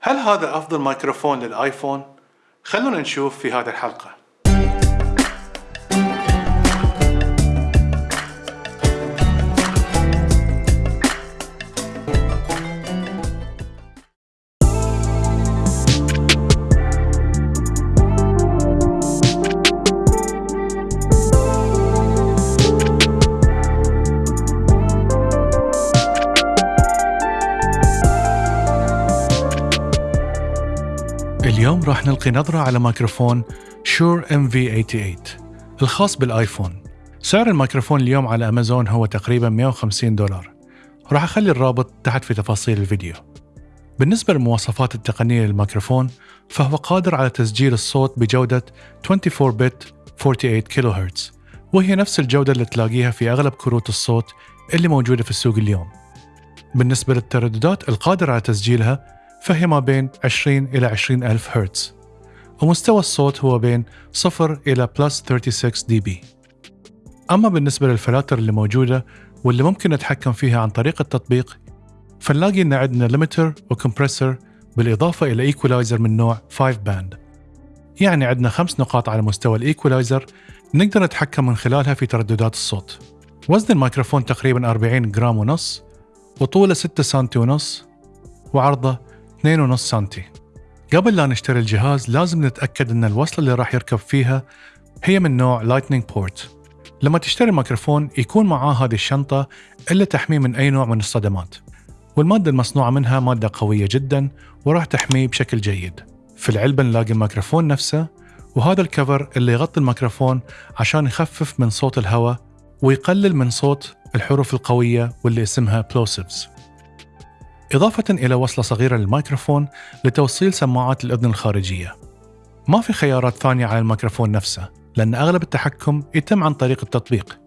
هل هذا أفضل ميكروفون للآيفون؟ خلونا نشوف في هذه الحلقة اليوم راح نلقي نظرة على ميكروفون Shure MV88 الخاص بالآيفون. سعر الميكروفون اليوم على أمازون هو تقريبا 150 دولار. راح أخلي الرابط تحت في تفاصيل الفيديو. بالنسبة للمواصفات التقنية للميكروفون فهو قادر على تسجيل الصوت بجودة 24 بت 48 كيلو هرتز وهي نفس الجودة اللي تلاقيها في أغلب كروت الصوت اللي موجودة في السوق اليوم. بالنسبة للترددات القادرة على تسجيلها فهي ما بين 20 إلى 20 ألف هرتز ومستوى الصوت هو بين 0 إلى plus 36 dB أما بالنسبة للفلاتر اللي موجودة واللي ممكن نتحكم فيها عن طريق التطبيق فنلاقي إن عندنا limiter و compressor بالإضافة إلى equalizer من نوع 5 band يعني عندنا خمس نقاط على مستوى ال equalizer نقدر نتحكم من خلالها في ترددات الصوت. وزن الميكروفون تقريبا 40 جرام ونص وطوله 6 سنتي ونص وعرضه 2.5 سنتي. قبل لا نشتري الجهاز لازم نتأكد أن الوصلة اللي راح يركب فيها هي من نوع Lightning port لما تشتري ميكروفون يكون معاه هذه الشنطة اللي تحميه من أي نوع من الصدمات. والمادة المصنوعة منها مادة قوية جدا وراح تحميه بشكل جيد. في العلبة نلاقي الميكروفون نفسه وهذا الكفر اللي يغطي الميكروفون عشان يخفف من صوت الهواء ويقلل من صوت الحروف القوية واللي اسمها بلوسيفز إضافة إلى وصلة صغيرة للميكروفون لتوصيل سماعات الأذن الخارجية. ما في خيارات ثانية على الميكروفون نفسه، لأن أغلب التحكم يتم عن طريق التطبيق.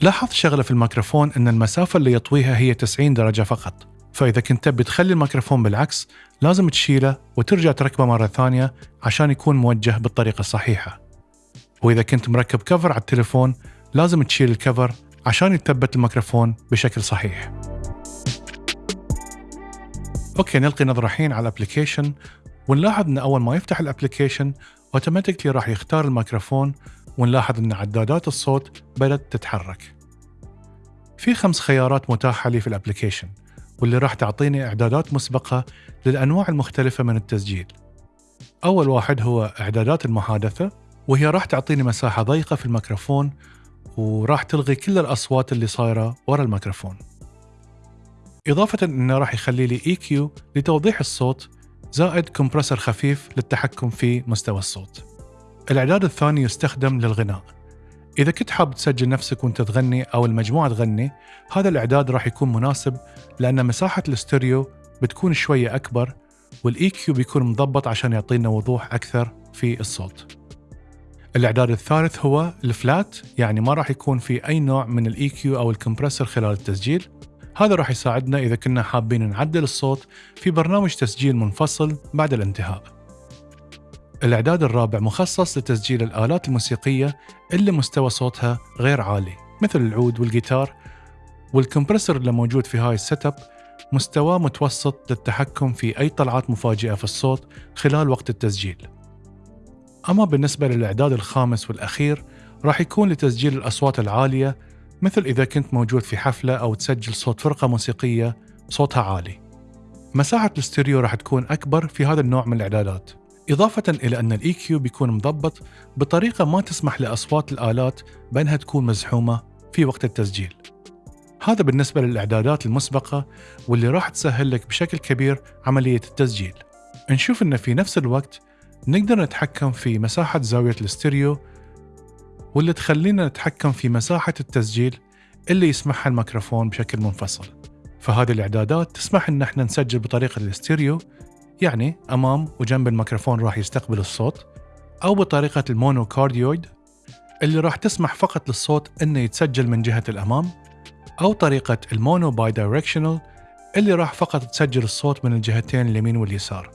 لاحظت شغلة في الميكروفون أن المسافة اللي يطويها هي 90 درجة فقط، فإذا كنت تبي تخلي الميكروفون بالعكس لازم تشيله وترجع تركبه مرة ثانية عشان يكون موجه بالطريقة الصحيحة. وإذا كنت مركب cover على التليفون لازم تشيل ال cover عشان يتثبت الميكروفون بشكل صحيح. okay نلقي نظرة الحين على ال application ونلاحظ إن أول ما يفتح ال application automatically راح يختار الميكروفون ونلاحظ إن عدادات الصوت بدأت تتحرك. في خمس خيارات متاحة لي في ال application واللي راح تعطيني إعدادات مسبقة للأنواع المختلفة من التسجيل. أول واحد هو إعدادات المحادثة وهي راح تعطيني مساحة ضيقة في الميكروفون وراح تلغي كل الأصوات اللي صايرة ورا الميكروفون. إضافة أنه راح يخلي لي EQ لتوضيح الصوت زائد كومبرسر خفيف للتحكم في مستوى الصوت. الإعداد الثاني يستخدم للغناء. إذا كنت حاب تسجل نفسك وأنت تغني أو المجموعة تغني، هذا الإعداد راح يكون مناسب لأن مساحة الاستوديو بتكون شوية أكبر وال EQ بيكون مضبط عشان يعطينا وضوح أكثر في الصوت. الإعداد الثالث هو ال flat يعني ما راح يكون في أي نوع من ال EQ أو ال compressor خلال التسجيل هذا راح يساعدنا إذا كنا حابين نعدل الصوت في برنامج تسجيل منفصل بعد الانتهاء. الإعداد الرابع مخصص لتسجيل الآلات الموسيقية اللي مستوى صوتها غير عالي مثل العود والجيتار وال compressor اللي موجود في هاي ال setup مستواه متوسط للتحكم في أي طلعات مفاجئة في الصوت خلال وقت التسجيل. أما بالنسبة للإعداد الخامس والأخير راح يكون لتسجيل الأصوات العالية مثل إذا كنت موجود في حفلة أو تسجل صوت فرقة موسيقية صوتها عالي. مساحة الاستيريو راح تكون أكبر في هذا النوع من الإعدادات. إضافة إلى أن ال EQ بيكون مضبط بطريقة ما تسمح لأصوات الآلات بأنها تكون مزحومة في وقت التسجيل. هذا بالنسبة للإعدادات المسبقة واللي راح تسهل لك بشكل كبير عملية التسجيل. نشوف أن في نفس الوقت نقدر نتحكم في مساحة زاوية الاستيريو واللي تخلينا نتحكم في مساحة التسجيل اللي يسمحها الميكروفون بشكل منفصل. فهذه الإعدادات تسمح إن إحنا نسجل بطريقة الاستيريو يعني أمام وجنب الميكروفون راح يستقبل الصوت أو بطريقة ال mono cardioid اللي راح تسمح فقط للصوت إنه يتسجل من جهة الأمام أو طريقة ال mono bidirectional اللي راح فقط تسجل الصوت من الجهتين اليمين واليسار.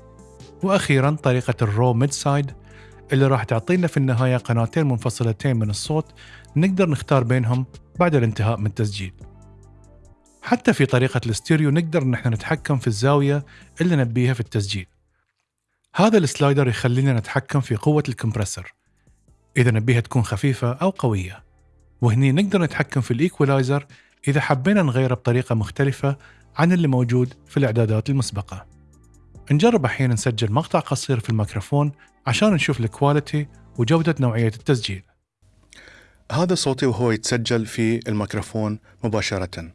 وأخيرا طريقة ال raw mid side اللي راح تعطينا في النهاية قناتين منفصلتين من الصوت نقدر نختار بينهم بعد الانتهاء من التسجيل. حتى في طريقة الاستيريو نقدر نحن نتحكم في الزاوية اللي نبيها في التسجيل. هذا ال slider يخلينا نتحكم في قوة ال compressor إذا نبيها تكون خفيفة أو قوية. وهني نقدر نتحكم في ال equalizer إذا حبينا نغيره بطريقة مختلفة عن اللي موجود في الإعدادات المسبقة. نجرب الحين نسجل مقطع قصير في الميكروفون عشان نشوف ال quality وجودة نوعية التسجيل. هذا صوتي وهو يتسجل في الميكروفون مباشرة.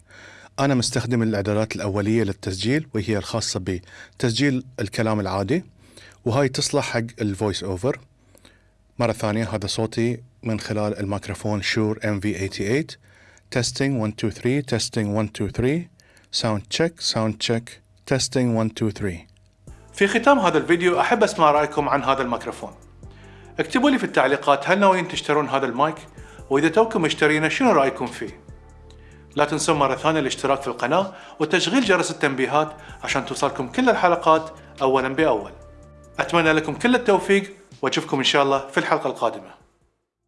أنا مستخدم الإعدادات الأولية للتسجيل وهي الخاصة بتسجيل الكلام العادي وهاي تصلح حق ال voice over مرة ثانية هذا صوتي من خلال الميكروفون Shure MV88 testing 1 2 3 testing 1 2 3 sound check sound check testing 1 2 3 في ختام هذا الفيديو أحب أسمع رأيكم عن هذا الميكروفون. اكتبوا لي في التعليقات هل ناويين تشترون هذا المايك؟ وإذا توكم مشترينه شنو رأيكم فيه؟ لا تنسون مرة ثانية الاشتراك في القناة وتشغيل جرس التنبيهات عشان توصلكم كل الحلقات أولا بأول. أتمنى لكم كل التوفيق وأشوفكم إن شاء الله في الحلقة القادمة.